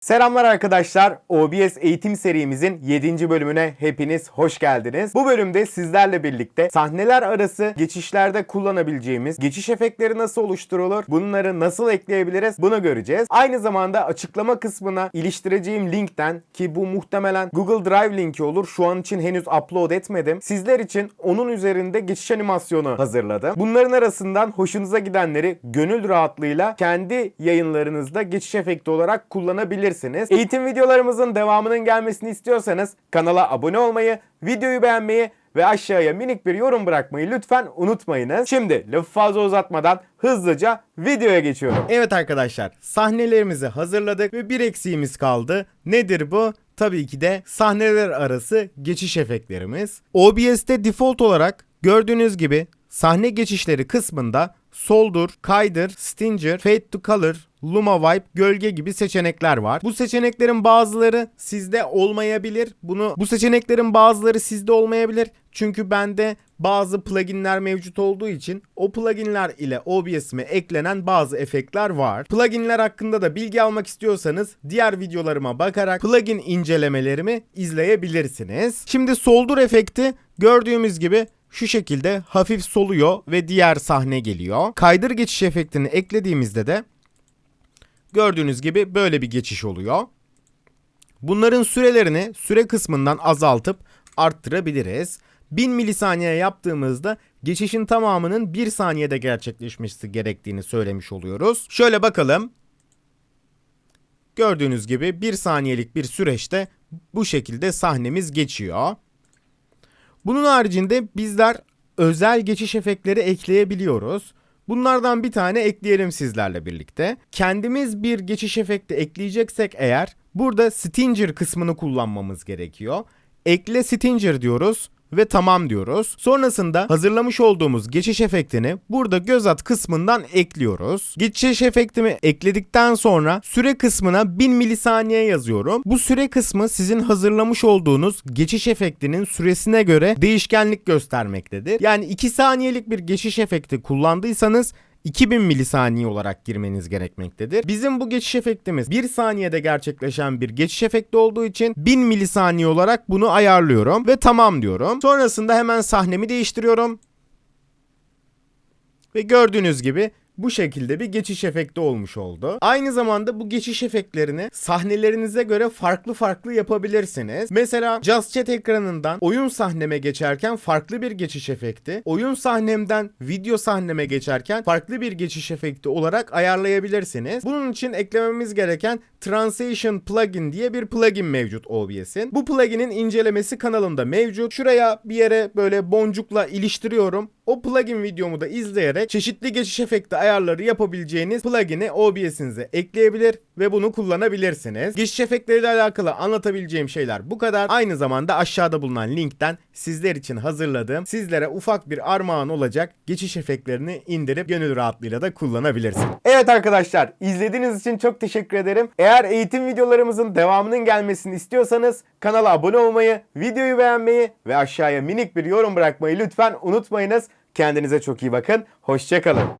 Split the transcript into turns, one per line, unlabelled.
Selamlar arkadaşlar. OBS eğitim serimizin 7. bölümüne hepiniz hoş geldiniz. Bu bölümde sizlerle birlikte sahneler arası geçişlerde kullanabileceğimiz geçiş efektleri nasıl oluşturulur, bunları nasıl ekleyebiliriz bunu göreceğiz. Aynı zamanda açıklama kısmına iliştireceğim linkten ki bu muhtemelen Google Drive linki olur. Şu an için henüz upload etmedim. Sizler için onun üzerinde geçiş animasyonu hazırladım. Bunların arasından hoşunuza gidenleri gönül rahatlığıyla kendi yayınlarınızda geçiş efekti olarak kullanabilirsiniz. Eğitim videolarımızın devamının gelmesini istiyorsanız kanala abone olmayı, videoyu beğenmeyi ve aşağıya minik bir yorum bırakmayı lütfen unutmayınız. Şimdi lafı fazla uzatmadan hızlıca videoya geçiyorum. Evet arkadaşlar sahnelerimizi hazırladık ve bir eksiğimiz kaldı. Nedir bu? Tabii ki de sahneler arası geçiş efektlerimiz. OBS'te default olarak gördüğünüz gibi sahne geçişleri kısmında soldur, kaydır, stinger, fade to color, luma wipe, gölge gibi seçenekler var. Bu seçeneklerin bazıları sizde olmayabilir. Bunu bu seçeneklerin bazıları sizde olmayabilir. Çünkü bende bazı pluginler mevcut olduğu için o pluginler ile OBS'ime eklenen bazı efektler var. Pluginler hakkında da bilgi almak istiyorsanız diğer videolarıma bakarak plugin incelemelerimi izleyebilirsiniz. Şimdi soldur efekti gördüğümüz gibi şu şekilde hafif soluyor ve diğer sahne geliyor. Kaydır geçiş efektini eklediğimizde de gördüğünüz gibi böyle bir geçiş oluyor. Bunların sürelerini süre kısmından azaltıp arttırabiliriz. 1000 milisaniye yaptığımızda geçişin tamamının 1 saniyede gerçekleşmesi gerektiğini söylemiş oluyoruz. Şöyle bakalım. Gördüğünüz gibi 1 saniyelik bir süreçte bu şekilde sahnemiz geçiyor. Bunun haricinde bizler özel geçiş efektleri ekleyebiliyoruz. Bunlardan bir tane ekleyelim sizlerle birlikte. Kendimiz bir geçiş efekti ekleyeceksek eğer burada Stinger kısmını kullanmamız gerekiyor. Ekle Stinger diyoruz ve tamam diyoruz. Sonrasında hazırlamış olduğumuz geçiş efektini burada göz at kısmından ekliyoruz. Geçiş efektimi ekledikten sonra süre kısmına 1000 milisaniye yazıyorum. Bu süre kısmı sizin hazırlamış olduğunuz geçiş efektinin süresine göre değişkenlik göstermektedir. Yani 2 saniyelik bir geçiş efekti kullandıysanız 2000 milisaniye olarak girmeniz gerekmektedir. Bizim bu geçiş efektimiz 1 saniyede gerçekleşen bir geçiş efekti olduğu için 1000 milisaniye olarak bunu ayarlıyorum ve tamam diyorum. Sonrasında hemen sahnemi değiştiriyorum. Ve gördüğünüz gibi bu şekilde bir geçiş efekti olmuş oldu. Aynı zamanda bu geçiş efektlerini sahnelerinize göre farklı farklı yapabilirsiniz. Mesela Just Chat ekranından oyun sahneme geçerken farklı bir geçiş efekti, oyun sahnemden video sahneme geçerken farklı bir geçiş efekti olarak ayarlayabilirsiniz. Bunun için eklememiz gereken Transition Plugin diye bir plugin mevcut OBS'in. Bu pluginin incelemesi kanalımda mevcut. Şuraya bir yere böyle boncukla iliştiriyorum. O plugin videomu da izleyerek çeşitli geçiş efekti ayarları yapabileceğiniz plugin'i OBS'inize ekleyebilir ve bunu kullanabilirsiniz. Geçiş efektleriyle alakalı anlatabileceğim şeyler bu kadar. Aynı zamanda aşağıda bulunan linkten sizler için hazırladığım sizlere ufak bir armağan olacak geçiş efektlerini indirip gönül rahatlığıyla da kullanabilirsiniz. Evet arkadaşlar izlediğiniz için çok teşekkür ederim. Eğer eğitim videolarımızın devamının gelmesini istiyorsanız kanala abone olmayı, videoyu beğenmeyi ve aşağıya minik bir yorum bırakmayı lütfen unutmayınız. Kendinize çok iyi bakın. Hoşçakalın.